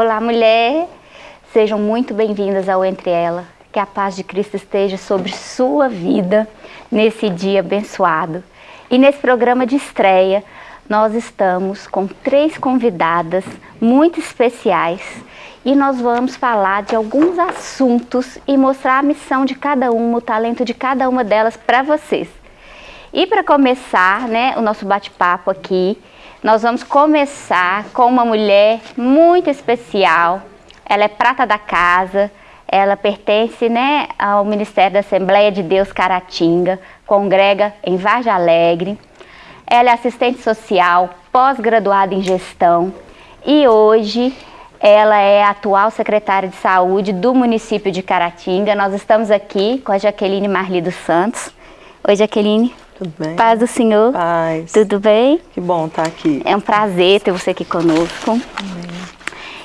Olá, mulher! Sejam muito bem-vindas ao Entre Ela. Que a paz de Cristo esteja sobre sua vida nesse dia abençoado. E nesse programa de estreia, nós estamos com três convidadas muito especiais e nós vamos falar de alguns assuntos e mostrar a missão de cada uma, o talento de cada uma delas para vocês. E para começar né, o nosso bate-papo aqui, nós vamos começar com uma mulher muito especial. Ela é prata da casa, ela pertence né, ao Ministério da Assembleia de Deus Caratinga, congrega em Vargem Alegre. Ela é assistente social, pós-graduada em gestão e hoje ela é atual secretária de saúde do município de Caratinga. Nós estamos aqui com a Jaqueline Marli dos Santos. Oi, Jaqueline. Tudo bem? Paz do Senhor. Paz. Tudo bem? Que bom estar aqui. É um prazer ter você aqui conosco. Amém.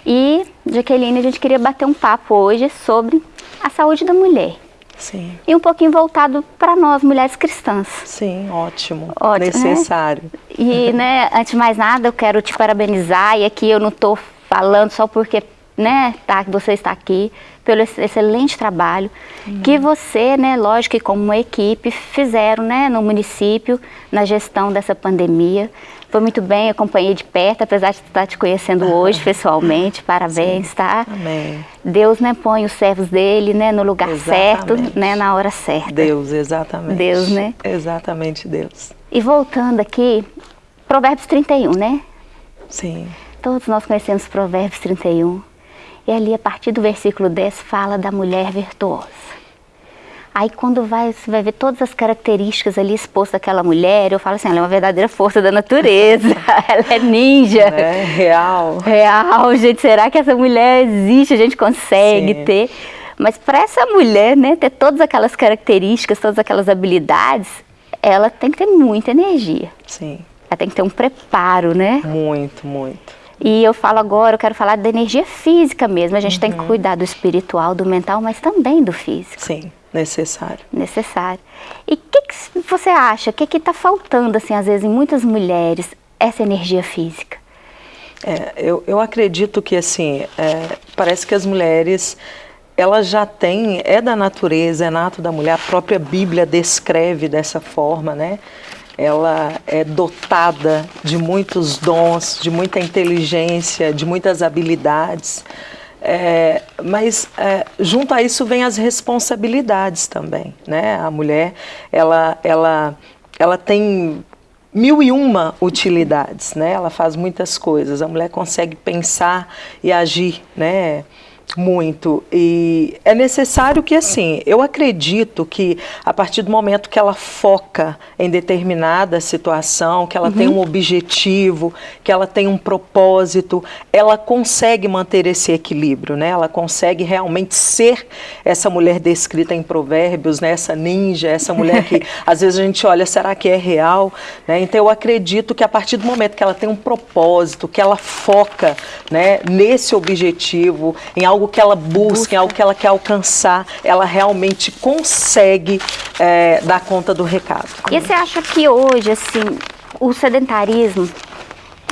E, Jaqueline, a gente queria bater um papo hoje sobre a saúde da mulher. Sim. E um pouquinho voltado para nós, mulheres cristãs. Sim, ótimo. ótimo né? Necessário. Né? E, né, antes de mais nada, eu quero te parabenizar. E aqui eu não estou falando só porque né, tá, você está aqui, pelo excelente trabalho uhum. que você, né, lógico que como uma equipe, fizeram né, no município, na gestão dessa pandemia. Foi muito bem, acompanhei de perto, apesar de estar te conhecendo hoje pessoalmente. Parabéns, Sim. tá? Amém. Deus né, põe os servos dele né, no lugar exatamente. certo, né, na hora certa. Deus, exatamente. Deus, né? Exatamente Deus. E voltando aqui, Provérbios 31, né? Sim. Todos nós conhecemos Provérbios 31. E ali, a partir do versículo 10, fala da mulher virtuosa. Aí quando vai, você vai ver todas as características ali expostas daquela mulher, eu falo assim, ela é uma verdadeira força da natureza, ela é ninja. É real. Real, gente, será que essa mulher existe, a gente consegue Sim. ter? Mas para essa mulher, né, ter todas aquelas características, todas aquelas habilidades, ela tem que ter muita energia. Sim. Ela tem que ter um preparo, né? Muito, muito. E eu falo agora, eu quero falar da energia física mesmo. A gente uhum. tem que uhum. cuidar do espiritual, do mental, mas também do físico. Sim, necessário. Necessário. E o que, que, você acha? O que está faltando, assim, às vezes, em muitas mulheres, essa energia física? É, eu, eu acredito que, assim, é, parece que as mulheres ela já tem, é da natureza, é nato da mulher, a própria Bíblia descreve dessa forma, né? Ela é dotada de muitos dons, de muita inteligência, de muitas habilidades. É, mas é, junto a isso vem as responsabilidades também, né? A mulher, ela, ela, ela tem mil e uma utilidades, né? Ela faz muitas coisas. A mulher consegue pensar e agir, né? Muito. E é necessário que, assim, eu acredito que a partir do momento que ela foca em determinada situação, que ela uhum. tem um objetivo, que ela tem um propósito, ela consegue manter esse equilíbrio, né? Ela consegue realmente ser essa mulher descrita em provérbios, né? Essa ninja, essa mulher que às vezes a gente olha, será que é real? Né? Então eu acredito que a partir do momento que ela tem um propósito, que ela foca né, nesse objetivo, em algo que ela busca, busca. algo que ela quer alcançar, ela realmente consegue é, dar conta do recado. E você acha que hoje, assim, o sedentarismo,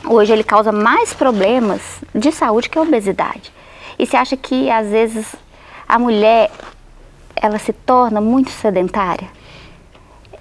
hoje ele causa mais problemas de saúde que a obesidade? E você acha que, às vezes, a mulher, ela se torna muito sedentária?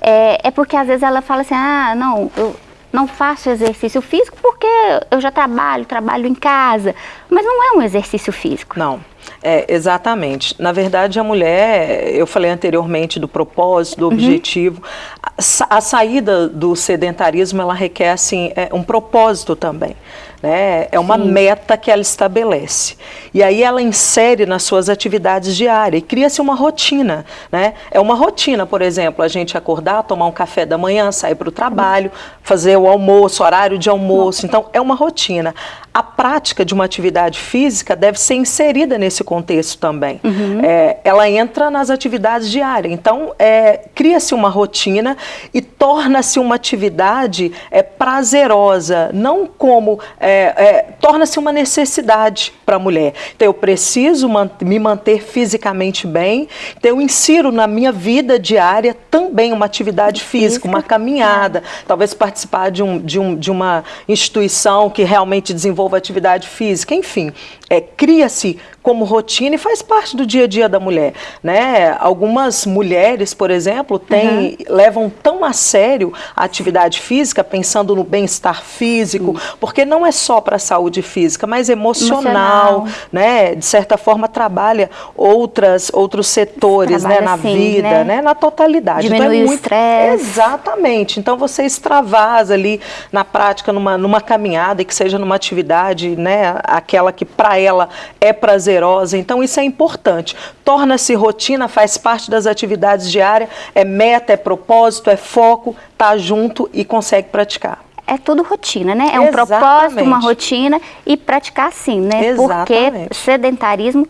É, é porque, às vezes, ela fala assim, ah, não, eu não faço exercício físico porque eu já trabalho, trabalho em casa. Mas não é um exercício físico. Não. É, exatamente. Na verdade, a mulher, eu falei anteriormente do propósito, do uhum. objetivo. A, a, saída do sedentarismo, ela requer assim, é, um propósito também. Né? É uma Sim. meta que ela estabelece. E aí ela insere nas suas atividades diárias e cria-se uma rotina. Né? É uma rotina, por exemplo, a gente acordar, tomar um café da manhã, sair para o trabalho, fazer o almoço, horário de almoço. Então, é uma rotina. A prática de uma atividade física deve ser inserida nesse contexto também. Uhum. É, ela entra nas atividades diárias. Então, é, cria-se uma rotina e torna-se uma atividade é, prazerosa, não como é, é, é, torna-se uma necessidade para a mulher. Então, eu preciso man me manter fisicamente bem, então eu insiro na minha vida diária também uma atividade física, uma caminhada, talvez participar de, um, de, um, de uma instituição que realmente desenvolva atividade física, enfim, é, cria-se como rotina e faz parte do dia a dia da mulher. Né? Algumas mulheres, por exemplo, têm, uhum. levam tão a sério a atividade física, pensando no bem-estar físico, porque não é só para a saúde física, mas emocional, emocional, né? de certa forma trabalha outras, outros setores né? na assim, vida, né? né? na totalidade. Diminui então, é muito... o estresse. Exatamente. Então você extravasa ali na prática, numa, numa caminhada, e que seja numa atividade, né? aquela que para ela é prazer prazerosa. Então isso é importante. Torna-se rotina, faz parte das atividades diárias, é meta, é propósito, é foco, tá junto e consegue praticar é tudo rotina, né? É um Exatamente. propósito, uma rotina e praticar sim, né? Exatamente. Porque sedentarismo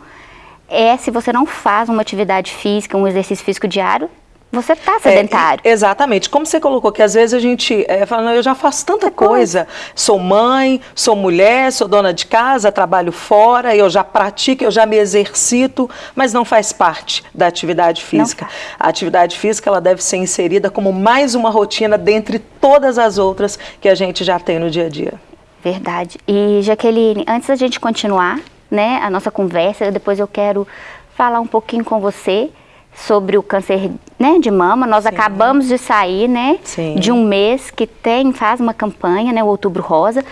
é se você não faz uma atividade física, um exercício físico diário, você está sedentário. É, exatamente. Como você colocou, que às vezes a gente é, fala, eu já faço tanta coisa. coisa. Sou mãe, sou mulher, sou dona de casa, trabalho fora, eu já pratico, eu já me exercito, mas não faz parte da atividade física. A atividade física ela deve ser inserida como mais uma rotina dentre todas as outras que a gente já tem no dia a dia. Verdade. E Jaqueline, antes da gente continuar né, a nossa conversa, depois eu quero falar um pouquinho com você sobre o câncer né, de mama. Nós Sim. acabamos de sair né, de um mês que tem, faz uma campanha, né, o Outubro Rosa.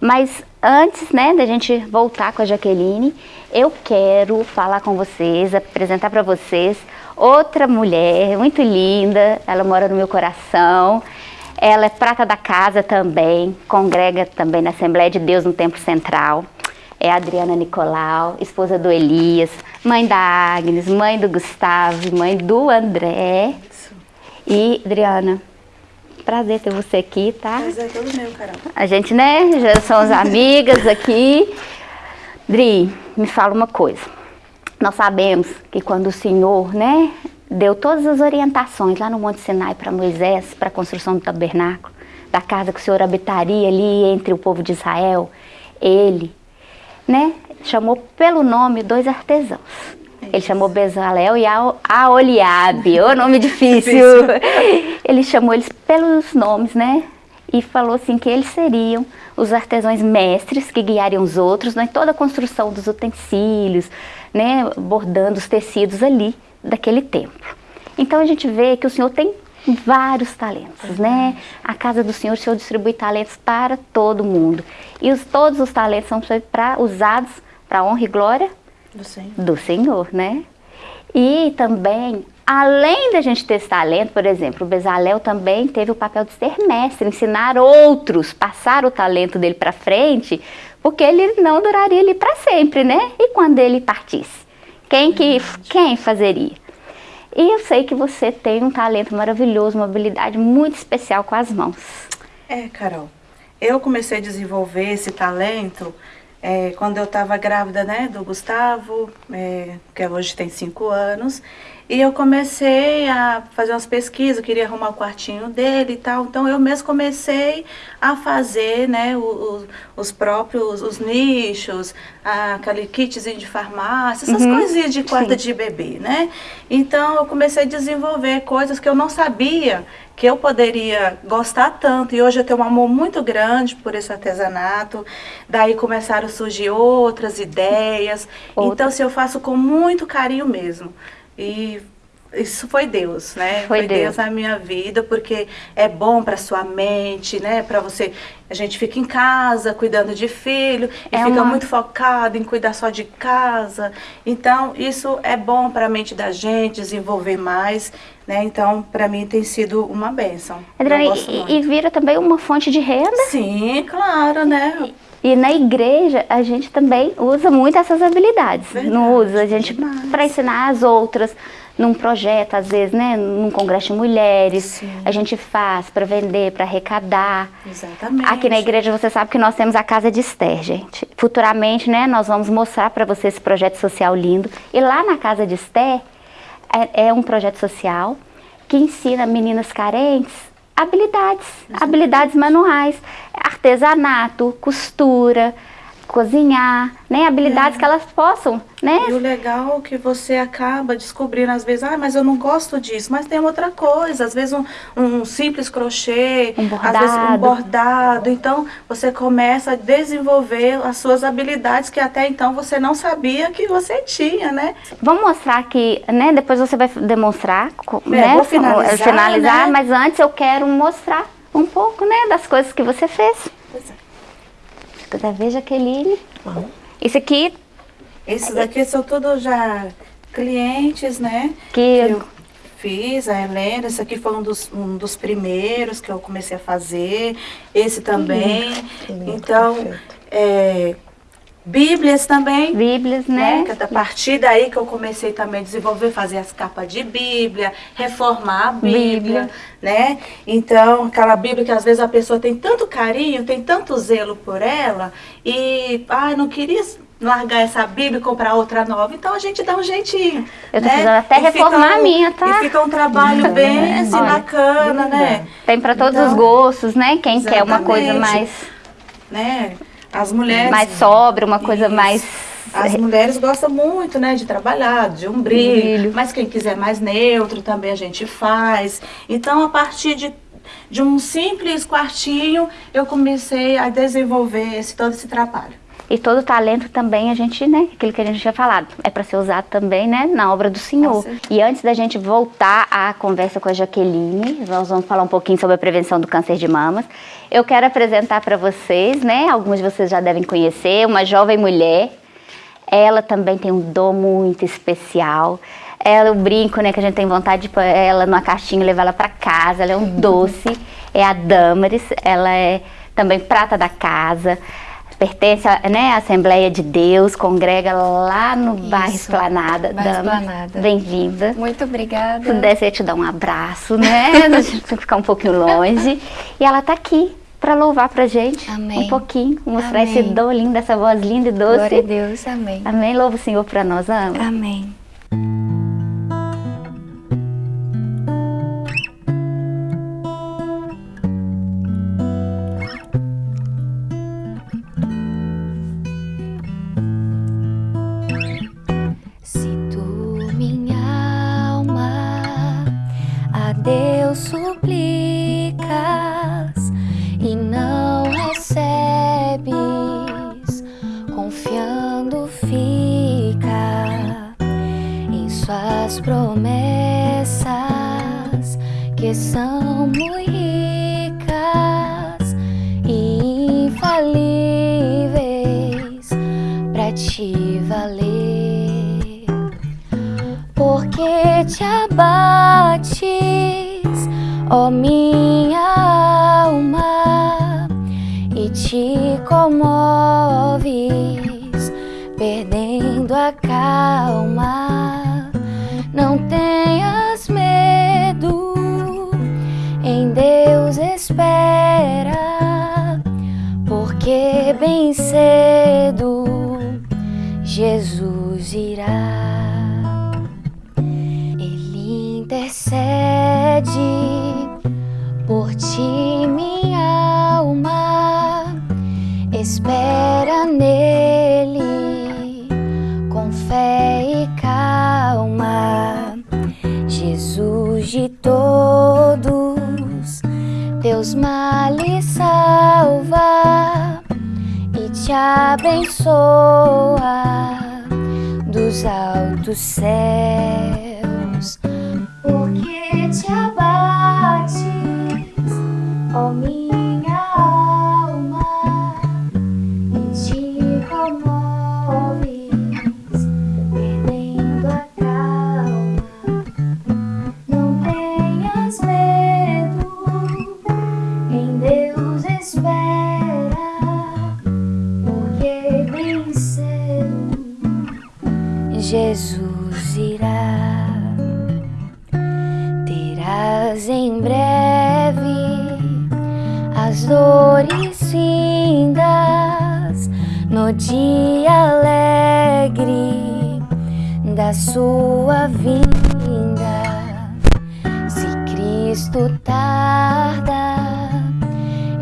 Mas antes né, da gente voltar com a Jaqueline, eu quero falar com vocês, apresentar para vocês outra mulher muito linda. Ela mora no meu coração. Ela é prata da casa também, congrega também na Assembleia de Deus no Tempo Central é Adriana Nicolau, esposa do Elias, mãe da Agnes, mãe do Gustavo, mãe do André. Isso. E, Adriana, prazer ter você aqui, tá? Prazer é todo meu, Carol. A gente, né, já somos amigas aqui. Dri, me fala uma coisa. Nós sabemos que quando o Senhor, né, deu todas as orientações lá no Monte Sinai para Moisés, para a construção do tabernáculo, da casa que o Senhor habitaria ali entre o povo de Israel, ele né, chamou pelo nome dois artesãos. Ele chamou Bezalel e Aoliabe, o nome difícil. ele chamou eles pelos nomes, né? E falou assim que eles seriam os artesãos mestres que guiariam os outros né, em toda a construção dos utensílios, né, bordando os tecidos ali daquele templo. Então a gente vê que o Senhor tem vários talentos, né? A casa do Senhor, o Senhor distribui talentos para todo mundo. E os, todos os talentos são para usados para honra e glória do Senhor. do Senhor, né? E também, além da gente ter esse talento, por exemplo, o Bezalel também teve o papel de ser mestre, ensinar outros, passar o talento dele para frente, porque ele não duraria ali para sempre, né? E quando ele partisse? Quem que quem fazeria? E eu sei que você tem um talento maravilhoso, uma habilidade muito especial com as mãos. É, Carol. Eu comecei a desenvolver esse talento é, quando eu estava grávida né, do Gustavo, é, que hoje tem cinco anos. E eu comecei a fazer umas pesquisas, queria arrumar o quartinho dele e tal. Então eu mesmo comecei a fazer né, os, os próprios os nichos, aquele kitzinho de farmácia, essas uhum. coisinhas de quarta Sim. de bebê, né? Então eu comecei a desenvolver coisas que eu não sabia que eu poderia gostar tanto. E hoje eu tenho um amor muito grande por esse artesanato. Daí começaram a surgir outras ideias. Outra. Então, se assim, eu faço com muito carinho mesmo. E isso foi Deus, né? Foi, foi Deus. Deus. na minha vida, porque é bom para sua mente, né? Para você, a gente fica em casa cuidando de filho e é fica uma... muito focado em cuidar só de casa. Então, isso é bom para a mente da gente desenvolver mais, né? Então, para mim tem sido uma benção. Adriana, e, e vira também uma fonte de renda? Sim, claro, né? E na igreja a gente também usa muito essas habilidades. Verdade, não usa a gente para ensinar as outras num projeto, às vezes, né, num congresso de mulheres, Sim. a gente faz para vender, para arrecadar. Exatamente. Aqui na igreja você sabe que nós temos a Casa de Esther, gente. Futuramente, né, nós vamos mostrar para você esse projeto social lindo. E lá na Casa de Esther é, é um projeto social que ensina meninas carentes habilidades, habilidades manuais, artesanato, costura, cozinhar, né? Habilidades É. que elas possam, né? E o legal é que você acaba descobrindo, às vezes, ah, mas eu não gosto disso, mas tem outra coisa, às vezes um, um simples crochê, Um às vezes um bordado. bordado. Então, você começa a desenvolver as suas habilidades que até então você não sabia que você tinha, né? Vamos mostrar aqui, né? Depois você vai demonstrar, É, né? vou finalizar, finalizar, né? mas antes eu quero mostrar um pouco, né? Das coisas que você fez. Pois é. Se quiser ver, Jaqueline. Vamos. Isso aqui Esses daqui são todos já clientes, né? que eu fiz, a Helena, esse aqui foi um dos, um dos primeiros que eu comecei a fazer, esse também. que lindo, então, é, Bíblias também. Bíblias, Né? né? Que a partir daí que eu comecei também a desenvolver, fazer as capas de Bíblia, reformar a Bíblia, Bíblia. né? Então, aquela Bíblia que às vezes a pessoa tem tanto carinho, tem tanto zelo por ela e, ai, não queria largar essa Bíblia e comprar outra nova. Então a gente dá um jeitinho. Eu tô né? precisando até E reformar a um- minha, tá? E fica um trabalho bem assim, Olha, bacana, né? Tem para todos Então, os gostos, né? Quem quer uma coisa mais, né? As mulheres. mais sóbria, uma coisa Isso. mais. As mulheres gostam muito, né, de trabalhar, de um brilho, Brilho. mas quem quiser mais neutro também a gente faz. Então, a partir de, de um simples quartinho, eu comecei a desenvolver esse, todo esse trabalho. E todo talento também a gente, né? Aquilo que a gente tinha falado, é para ser usado também, né? Na obra do Senhor. E antes da gente voltar à conversa com a Jaqueline, nós vamos falar um pouquinho sobre a prevenção do câncer de mamas. Eu quero apresentar para vocês, né? Alguns de vocês já devem conhecer, uma jovem mulher. Ela também tem um dom muito especial. Ela, o brinco, né, que a gente tem vontade de pôr ela numa caixinha e levar ela para casa. Ela é um doce. É a Damaris. Ela é também prata da casa. Pertence à né, Assembleia de Deus, congrega lá no bairro Isso, Esplanada. bairro Damaris, Esplanada. Bem-vinda. Muito obrigada. Se pudesse, eu te dar um abraço, né? A gente tem que ficar um pouquinho longe. E ela tá aqui para louvar pra gente Amém. um pouquinho, mostrar Amém. esse dom lindo, essa voz linda e doce. Glória a Deus, amém. Amém. Louva o Senhor para nós, ama. Amém. São muito ricas e infalíveis para te valer. Porque te abates, ó minha teus males salva e te abençoa dos altos céus. Dia alegre da sua vinda. Se Cristo tarda,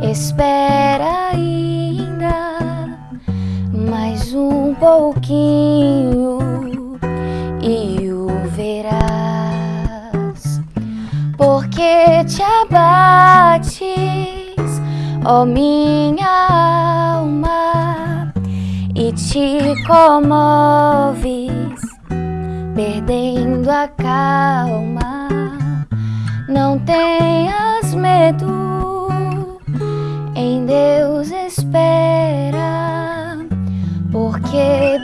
espera ainda, pouquinho e o verás, porque te abates, ó minha alma, te comoves, perdendo a calma. Não tenhas medo, em Deus espera, porque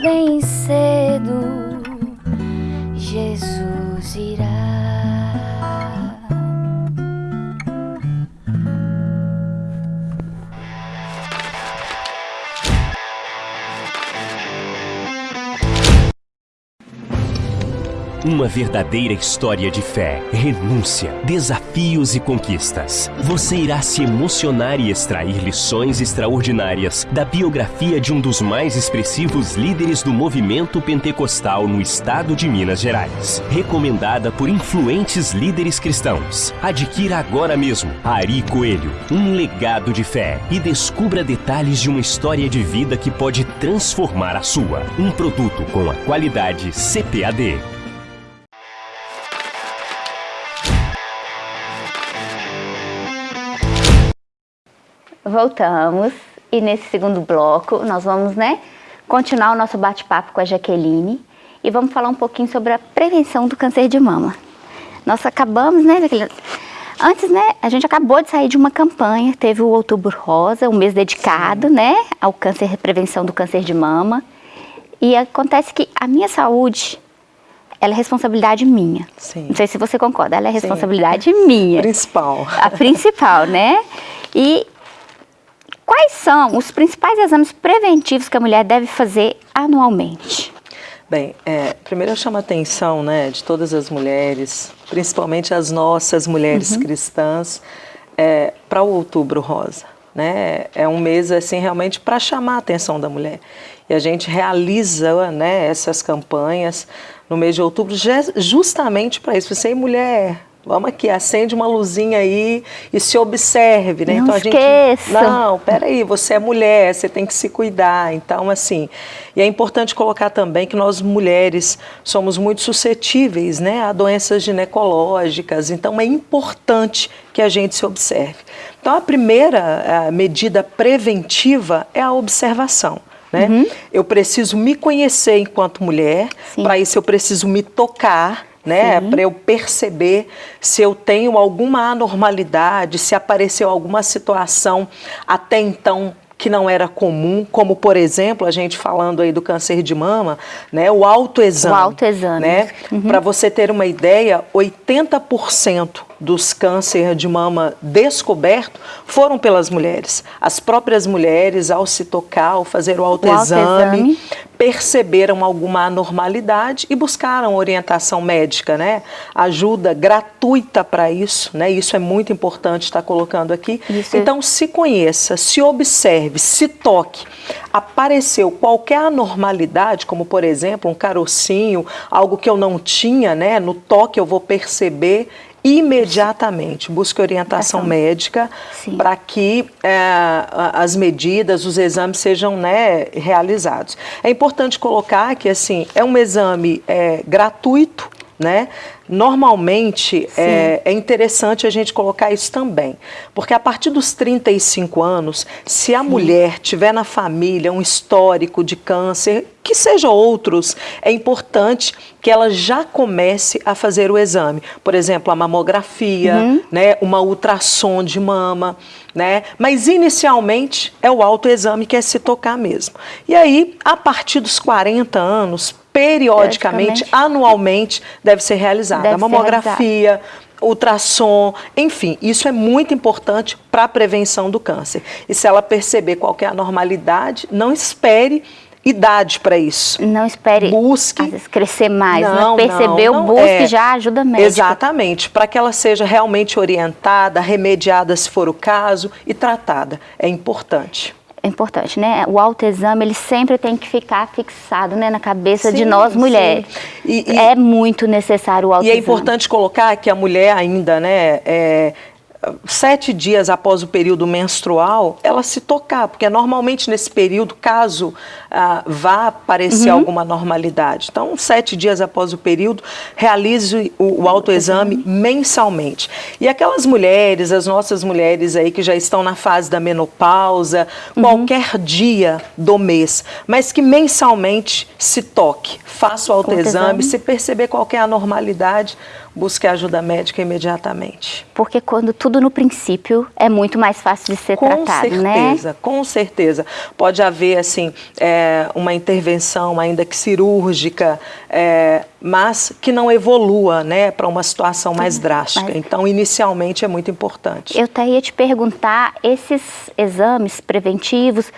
Uma verdadeira história de fé, renúncia, desafios e conquistas. Você irá se emocionar e extrair lições extraordinárias da biografia de um dos mais expressivos líderes do movimento pentecostal no estado de Minas Gerais. Recomendada por influentes líderes cristãos. Adquira agora mesmo Ari Coelho, um legado de fé e descubra detalhes de uma história de vida que pode transformar a sua. Um produto com a qualidade CPAD. Voltamos e nesse segundo bloco nós vamos, né, continuar o nosso bate-papo com a Jaqueline e vamos falar um pouquinho sobre a prevenção do câncer de mama. Nós acabamos, né, Jaqueline? Antes, né, a gente acabou de sair de uma campanha, teve o Outubro Rosa, um mês dedicado, Sim. né, ao câncer, prevenção do câncer de mama. E acontece que a minha saúde, ela é responsabilidade minha. Sim. Não sei se você concorda, ela é responsabilidade Sim. minha. Principal. A principal, né? E Quais são os principais exames preventivos que a mulher deve fazer anualmente? Bem, é, primeiro eu chamo a atenção né, de todas as mulheres, principalmente as nossas mulheres uhum. cristãs, é, para o Outubro Rosa. Né? É um mês assim realmente para chamar a atenção da mulher. E a gente realiza né, essas campanhas no mês de outubro justamente para isso. Você é mulher, Vamos aqui, acende uma luzinha aí e se observe, né? Não então, esqueça. Gente, não, peraí, você é mulher, você tem que se cuidar. Então, assim, e é importante colocar também que nós mulheres somos muito suscetíveis, né, a doenças ginecológicas. Então, é importante que a gente se observe. Então, a primeira a medida preventiva é a observação. Né? Uhum. Eu preciso me conhecer enquanto mulher, para isso eu preciso me tocar, né? Para eu perceber se eu tenho alguma anormalidade, se apareceu alguma situação até então que não era comum, como por exemplo, a gente falando aí do câncer de mama, né, o autoexame. O autoexame. Né? Uhum. Para você ter uma ideia, 80% dos cânceres de mama descoberto foram pelas mulheres. As próprias mulheres, ao se tocar, ao fazer o autoexame, o autoexame. perceberam alguma anormalidade e buscaram orientação médica, né? Ajuda gratuita para isso, né? Isso é muito importante estar colocando aqui. Isso. Então, se conheça, se observe, se toque. Apareceu qualquer anormalidade, como por exemplo um carocinho, algo que eu não tinha, né? No toque eu vou perceber imediatamente. Busque orientação médica para que é, as medidas, os exames sejam né, realizados. É importante colocar que assim é um exame é, gratuito, né? Normalmente é, é, interessante a gente colocar isso também, porque a partir dos 35 anos, se a Sim. mulher tiver na família um histórico de câncer, que seja outros, é importante que ela já comece a fazer o exame. Por exemplo, a mamografia, uhum. né, uma ultrassom de mama, né? Mas inicialmente é o autoexame que é se tocar mesmo. E aí, a partir dos 40 anos, periodicamente, anualmente, deve ser realizada deve a mamografia, ultrassom, enfim, isso é muito importante para a prevenção do câncer. E se ela perceber qualquer anormalidade, não espere idade para isso. Não espere busque, às vezes, crescer mais, não, mas percebeu, não, não, busque é, já ajuda médica. Exatamente, para que ela seja realmente orientada, remediada se for o caso e tratada. É importante é importante, né? O autoexame, ele sempre tem que ficar fixado né, na cabeça sim, de nós mulheres. E, e, é muito necessário o autoexame. E é importante colocar que a mulher ainda, né, é, sete dias após o período menstrual, ela se tocar, porque normalmente nesse período, caso ah, vá aparecer uhum. alguma normalidade. Então, sete dias após o período, realize o, o autoexame uhum. mensalmente. E aquelas mulheres, as nossas mulheres aí que já estão na fase da menopausa, uhum. qualquer dia do mês, mas que mensalmente se toque, faça o autoexame, se perceber qualquer anormalidade, busque ajuda médica imediatamente. Porque quando tudo no princípio é muito mais fácil de ser com tratado, certeza, né? Com certeza, com certeza. Pode haver, assim, é, uma intervenção, ainda que cirúrgica, é, mas que não evolua, né, para uma situação mais drástica. Mas... Então, inicialmente é muito importante. Eu até ia te perguntar, esses exames preventivos,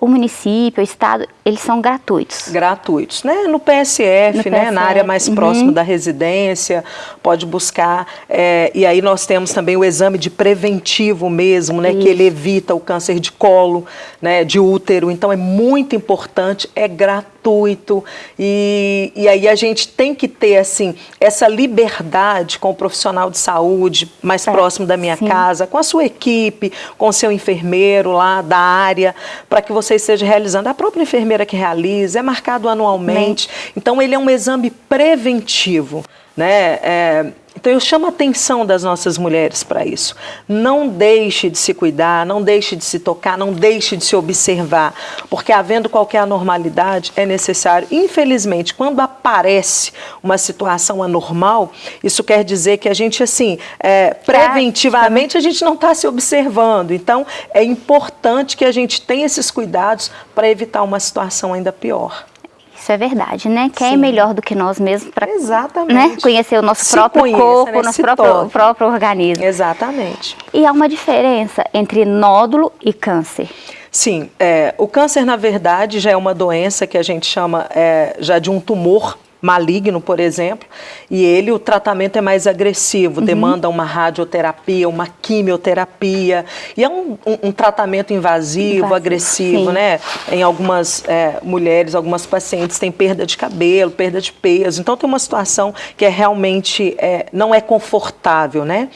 o município, o estado, eles são gratuitos? Gratuitos, né? No PSF, no né? PSF. na área mais uhum. próxima da residência, pode buscar. É, e aí nós temos também o exame de preventivo mesmo, né? Isso. Que ele evita o câncer de colo, né? De útero. Então é muito importante, é gratuito. E, e aí a gente tem que ter, assim, essa liberdade com o profissional de saúde mais próximo da minha sim. casa, com a sua equipe, com o seu enfermeiro lá da área, para que você você esteja realizando, a própria enfermeira que realiza, é marcado anualmente. Então, ele é um exame preventivo. Né? É, então eu chamo a atenção das nossas mulheres para isso. Não deixe de se cuidar, não deixe de se tocar, não deixe de se observar, porque havendo qualquer anormalidade é necessário. Infelizmente, quando aparece uma situação anormal, isso quer dizer que a gente assim, é, preventivamente a gente não está se observando. Então é importante que a gente tenha esses cuidados para evitar uma situação ainda pior. Isso é verdade, né? Quem é Sim. é melhor do que nós mesmos para né? conhecer o nosso Se próprio conheça, corpo, né? nosso próprio, próprio organismo. Exatamente. E há uma diferença entre nódulo e câncer. Sim, é, o câncer, na verdade, já é uma doença que a gente chama é, já de um tumor maligno, por exemplo, e ele, o tratamento é mais agressivo, uhum. demanda uma radioterapia, uma quimioterapia, e é um, um, um tratamento invasivo, invasivo agressivo, sim. né? Em algumas é, mulheres, algumas pacientes têm perda de cabelo, perda de peso, então tem uma situação que é realmente, é, não é confortável, né?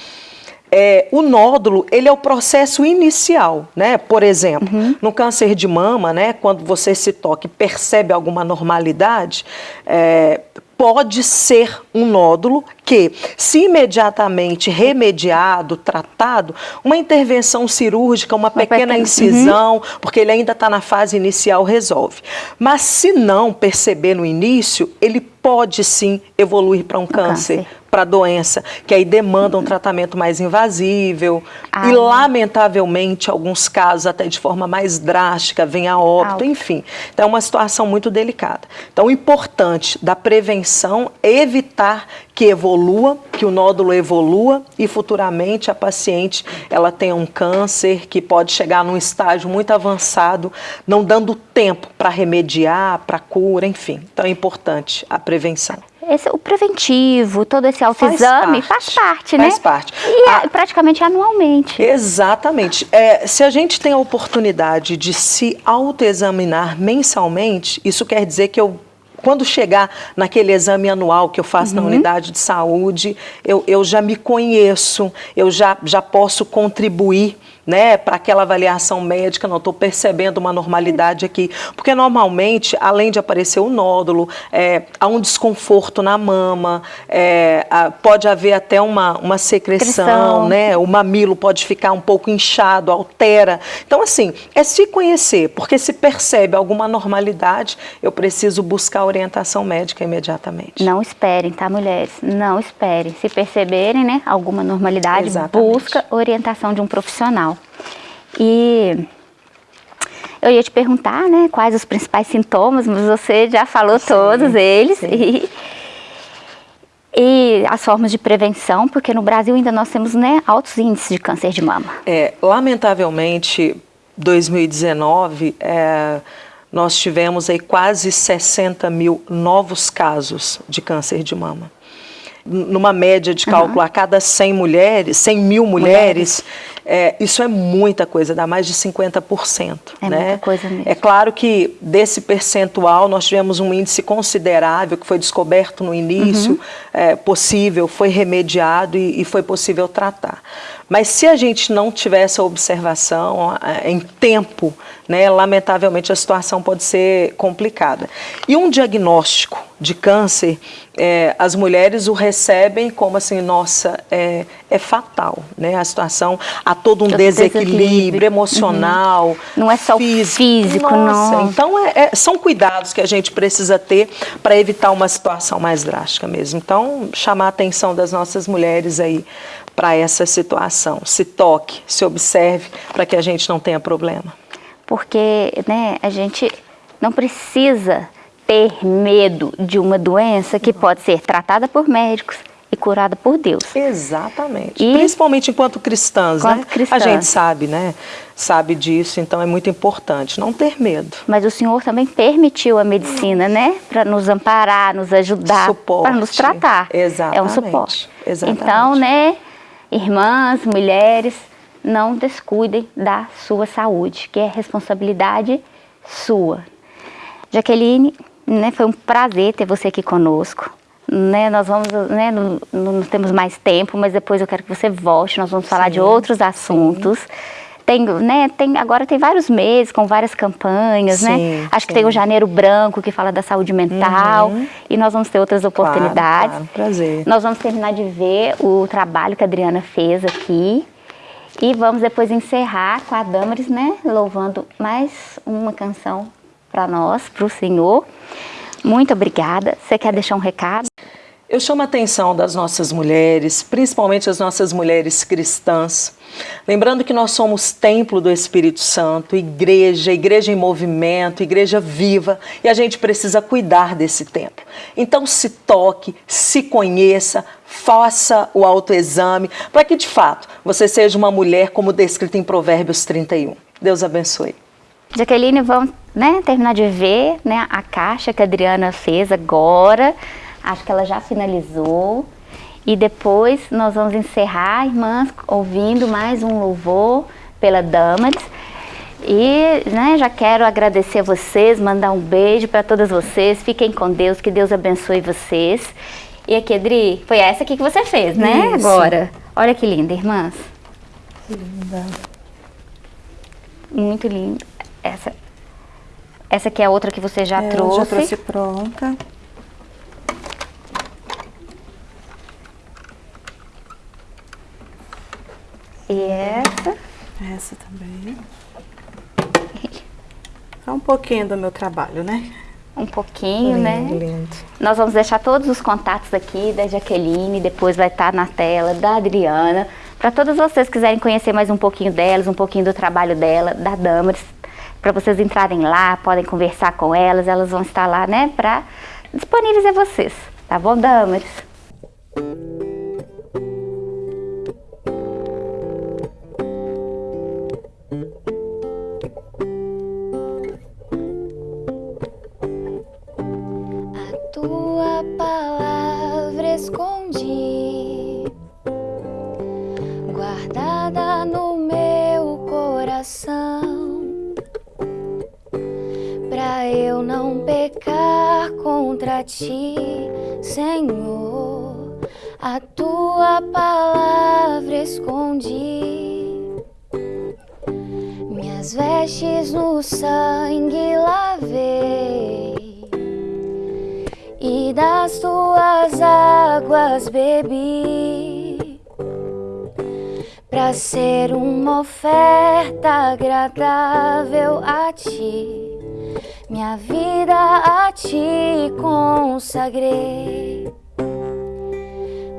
É, o nódulo, ele é o processo inicial, né? Por exemplo, uhum. no câncer de mama, né? Quando você se toca e percebe alguma normalidade, é, pode ser um nódulo que, se imediatamente remediado, tratado, uma intervenção cirúrgica, uma, uma pequena, pequena, incisão, uhum. porque ele ainda está na fase inicial, resolve. Mas se não perceber no início, ele pode sim evoluir para um câncer, câncer para doença, que aí demanda um tratamento mais invasível ah, e, lamentavelmente, alguns casos até de forma mais drástica, vem a óbito, ah, enfim. Então, é uma situação muito delicada. Então, o importante da prevenção é evitar que evolua, que o nódulo evolua e futuramente a paciente ela tenha um câncer que pode chegar num estágio muito avançado, não dando tempo para remediar, para cura, enfim. Então é importante a prevenção. Esse, o preventivo, todo esse autoexame faz, faz parte, né? Faz parte. E a... é, praticamente anualmente. Exatamente. É, se a gente tem a oportunidade de se autoexaminar mensalmente, isso quer dizer que eu quando chegar naquele exame anual que eu faço uhum. na unidade de saúde, eu, eu já me conheço, eu já, já posso contribuir né, para aquela avaliação médica, não estou percebendo uma normalidade aqui. Porque normalmente, além de aparecer o nódulo, é, há um desconforto na mama, é, pode haver até uma, uma secreção, né, o mamilo pode ficar um pouco inchado, altera. Então, assim, é se conhecer, porque se percebe alguma normalidade, eu preciso buscar orientação médica imediatamente. Não esperem, tá, mulheres? Não esperem. Se perceberem, né, alguma normalidade, Exatamente. busca orientação de um profissional. E eu ia te perguntar, né, quais os principais sintomas, mas você já falou sim, todos eles. E, e, as formas de prevenção, porque no Brasil ainda nós temos né, altos índices de câncer de mama. É, lamentavelmente, 2019, é, nós tivemos aí quase 60 mil novos casos de câncer de mama numa média de cálculo uhum. a cada 100 mulheres, 100 mil mulheres, mulheres, é, isso é muita coisa, dá mais de 50%. É né? muita coisa mesmo. É claro que desse percentual nós tivemos um índice considerável que foi descoberto no início, Uhum. é, possível, foi remediado e, e foi possível tratar. Mas se a gente não tiver essa observação é, em tempo, né, lamentavelmente a situação pode ser complicada. E um diagnóstico de câncer, é, as mulheres o recebem como assim, nossa, é, é fatal, né? A situação, há todo um desequilíbrio, desequilíbrio. emocional, Não é só o físico, Nossa, não. Então é- é- são cuidados que a gente precisa ter para evitar uma situação mais drástica mesmo. Então chamar a atenção das nossas mulheres aí para essa situação. Se toque, se observe para que a gente não tenha problema. Porque né, a gente não precisa ter medo de uma doença que pode ser tratada por médicos e curada por Deus. Exatamente. E- Principalmente enquanto cristãs, Enquanto né? cristãs. A gente sabe, né? Sabe disso, então é muito importante não ter medo. Mas o Senhor também permitiu a medicina, né? Para nos amparar, nos ajudar, Suporte. para nos tratar. É um Exatamente. suporte. Exatamente. Então, né, irmãs, mulheres, não descuidem da sua saúde, que é responsabilidade sua. Jaqueline, né, foi um prazer ter você aqui conosco. Né, nós vamos, né, não, não temos mais tempo, mas depois eu quero que você volte, nós vamos falar de outros assuntos. Tem, né, tem, agora tem vários meses com várias campanhas, né? Sim, Acho que sim. tem o Janeiro Branco que fala da saúde mental Uhum. e nós vamos ter outras oportunidades. claro, prazer. Nós vamos terminar de ver o trabalho que a Adriana fez aqui e vamos depois encerrar com a Damaris, né, louvando mais uma canção para nós, para o Senhor. Muito obrigada. Você quer deixar um recado? Eu chamo a atenção das nossas mulheres, principalmente as nossas mulheres cristãs, lembrando que nós somos templo do Espírito Santo, igreja, igreja em movimento, igreja viva, e a gente precisa cuidar desse templo. Então se toque, se conheça, faça o autoexame, para que de fato você seja uma mulher como descrita em Provérbios 31. Deus abençoe. Jaqueline, vamos né, terminar de ver né, a caixa que a Adriana fez agora. Acho que ela já finalizou. E depois nós vamos encerrar, irmãs, ouvindo mais um louvor pela Damaris. E né, já quero agradecer a vocês, mandar um beijo para todas vocês. Fiquem com Deus, que Deus abençoe vocês. E aqui, Adri, foi essa aqui que você fez, né? Isso. Agora. Olha que linda, irmãs. Linda. Muito lindo. Essa, essa aqui é a outra que você já É, eu trouxe. já trouxe pronta. E essa. Essa também. É um pouquinho do meu trabalho, né? Um pouquinho, né? Lindo. Nós vamos deixar todos os contatos aqui da Jaqueline, depois vai estar na tela da Adriana. Para todos vocês que quiserem conhecer mais um pouquinho delas, um pouquinho do trabalho dela, da Damaris, para vocês entrarem lá, podem conversar com elas, elas vão estar lá, né, para disponíveis a vocês. Tá bom, Damaris? Contra ti, Senhor. A tua palavra escondi. Minhas vestes no sangue lavei e das tuas águas bebi para ser uma oferta agradável a ti. Minha vida a ti consagrei.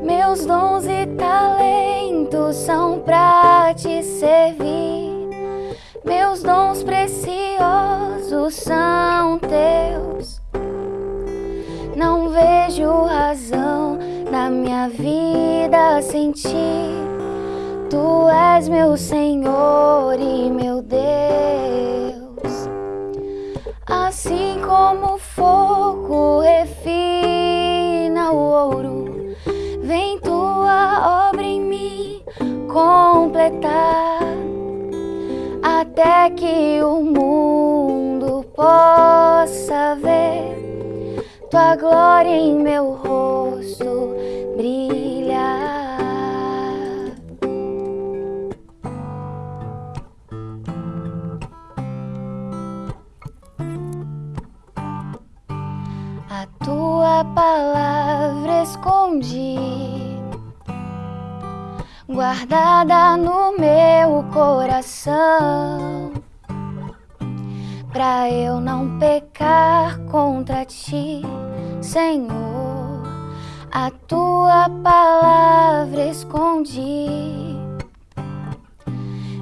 Meus dons e talentos são pra te servir. Meus dons preciosos são teus. Não vejo razão na minha vida sem ti. Tu és meu Senhor e meu Deus. Assim como o fogo refina o ouro, vem tua obra em mim completar. até que o mundo possa ver tua glória em meu rosto brilhar. Escondi guardada no meu coração, pra eu não pecar contra ti, Senhor. A tua palavra escondi,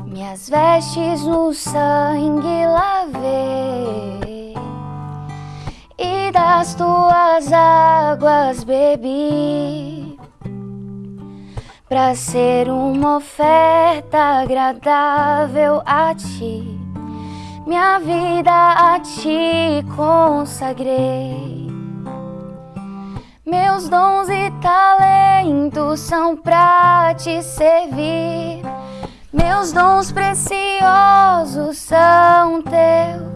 minhas vestes no sangue lavei das tuas águas bebi para ser uma oferta agradável a ti. Minha vida a ti consagrei. Meus dons e talentos são para te servir. Meus dons preciosos são teus.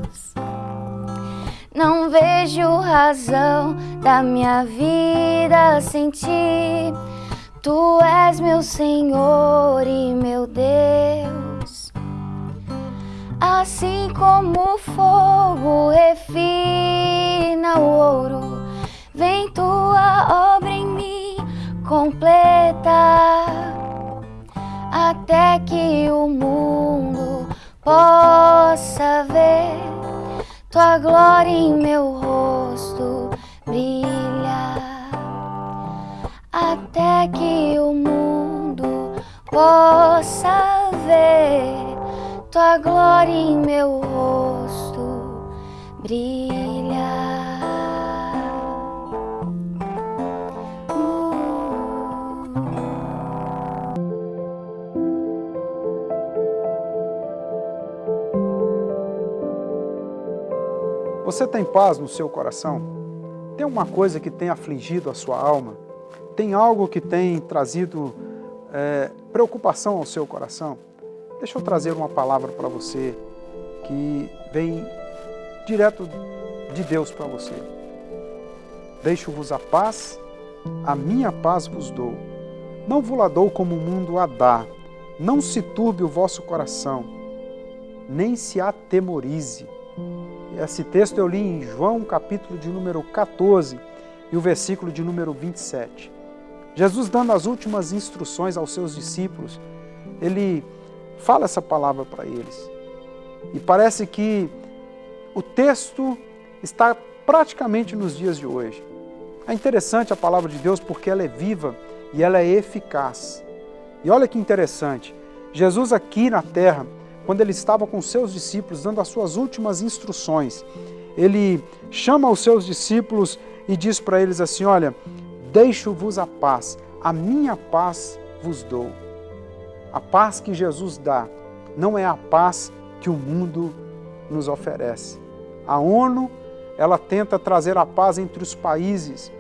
Não vejo razão da minha vida sem ti. Tu és meu Senhor e meu Deus. Assim como o fogo refina o ouro, vem tua obra em mim completa, até que o mundo possa ver tua glória em meu rosto brilhar até que o mundo possa ver tua glória em meu rosto brilhar. Você tem paz no seu coração? Tem uma coisa que tem afligido a sua alma? Tem algo que tem trazido é, preocupação ao seu coração? Deixa eu trazer uma palavra para você que vem direto de Deus para você. Deixo-vos a paz, a minha paz vos dou. Não vos la dou como o mundo a dá. Não se turbe o vosso coração, nem se atemorize. Esse texto eu li em João, capítulo de número 14, e o versículo de número 27. Jesus dando as últimas instruções aos seus discípulos, ele fala essa palavra para eles. E parece que o texto está praticamente nos dias de hoje. É interessante a palavra de Deus porque ela é viva e ela é eficaz. E olha que interessante, Jesus aqui na terra, quando ele estava com seus discípulos, dando as suas últimas instruções, ele chama os seus discípulos e diz para eles assim, olha, Deixo-vos a paz, a minha paz vos dou. A paz que Jesus dá não é a paz que o mundo nos oferece. A ONU, ela tenta trazer a paz entre os países,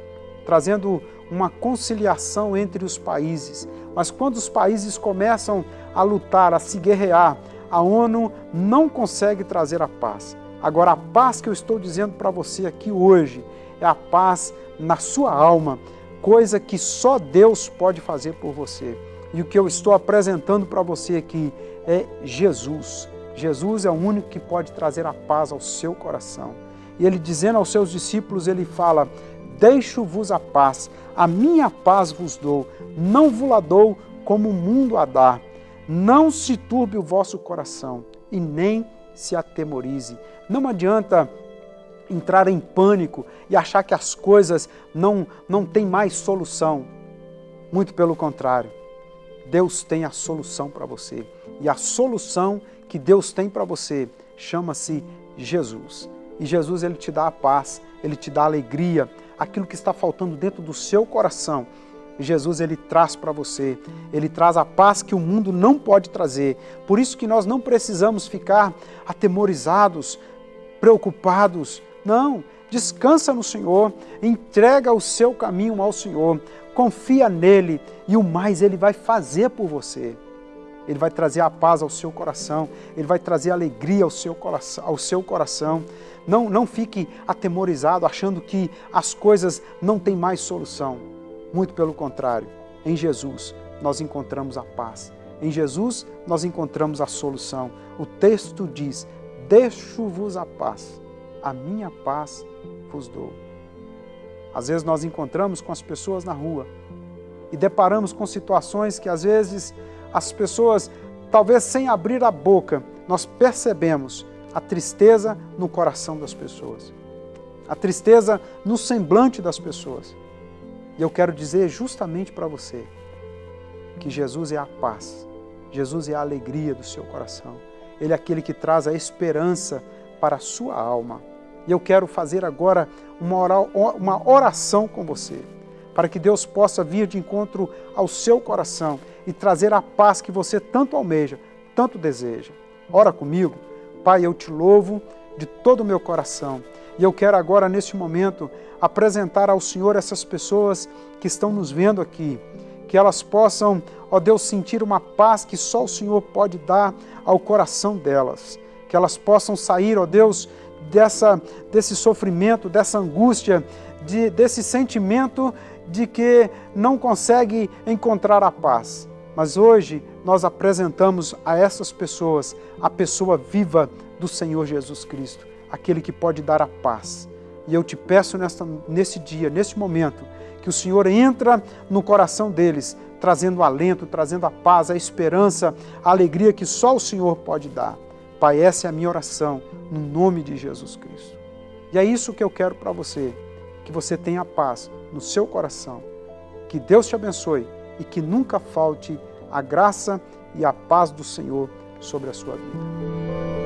trazendo uma conciliação entre os países. Mas quando os países começam a lutar, a se guerrear, a ONU não consegue trazer a paz. Agora, a paz que eu estou dizendo para você aqui hoje é a paz na sua alma, coisa que só Deus pode fazer por você. E o que eu estou apresentando para você aqui é Jesus. Jesus é o único que pode trazer a paz ao seu coração. E ele dizendo aos seus discípulos, ele fala, deixo-vos a paz, a minha paz vos dou, não vos la dou como o mundo a dá. Não se turbe o vosso coração e nem se atemorize. Não adianta entrar em pânico e achar que as coisas não, não têm mais solução. Muito pelo contrário, Deus tem a solução para você. E a solução que Deus tem para você chama-se Jesus. E Jesus ele te dá a paz, ele te dá a alegria, aquilo que está faltando dentro do seu coração. Jesus ele traz para você, ele traz a paz que o mundo não pode trazer. Por isso que nós não precisamos ficar atemorizados, preocupados, não, descansa no Senhor, entrega o seu caminho ao Senhor, confia nele e o mais ele vai fazer por você. Ele vai trazer a paz ao seu coração, Ele vai trazer alegria ao seu coração. Ao seu coração. Não, não fique atemorizado, achando que as coisas não têm mais solução. Muito pelo contrário, em Jesus nós encontramos a paz. Em Jesus nós encontramos a solução. O texto diz: Deixo-vos a paz, a minha paz vos dou. Às vezes nós encontramos com as pessoas na rua e deparamos com situações que às vezes as pessoas, talvez sem abrir a boca, nós percebemos a tristeza no coração das pessoas, a tristeza no semblante das pessoas. E eu quero dizer justamente para você que Jesus é a paz, Jesus é a alegria do seu coração, Ele é aquele que traz a esperança para a sua alma. E eu quero fazer agora uma oração com você, para que Deus possa vir de encontro ao seu coração e trazer a paz que você tanto almeja, tanto deseja. Ora comigo. Pai, eu te louvo de todo o meu coração. E eu quero agora, neste momento, apresentar ao Senhor essas pessoas que estão nos vendo aqui. Que elas possam, ó Deus, sentir uma paz que só o Senhor pode dar ao coração delas. Que elas possam sair, ó Deus, dessa, desse sofrimento, dessa angústia, de, desse sentimento de que não consegue encontrar a paz. Mas hoje nós apresentamos a essas pessoas a pessoa viva do Senhor Jesus Cristo, aquele que pode dar a paz. E eu te peço nesta, nesse dia, nesse momento, que o Senhor entra no coração deles, trazendo alento, trazendo a paz, a esperança, a alegria que só o Senhor pode dar. Pai, essa é a minha oração, no nome de Jesus Cristo. E é isso que eu quero para você, que você tenha paz no seu coração. Que Deus te abençoe e que nunca falte a graça e a paz do Senhor sobre a sua vida.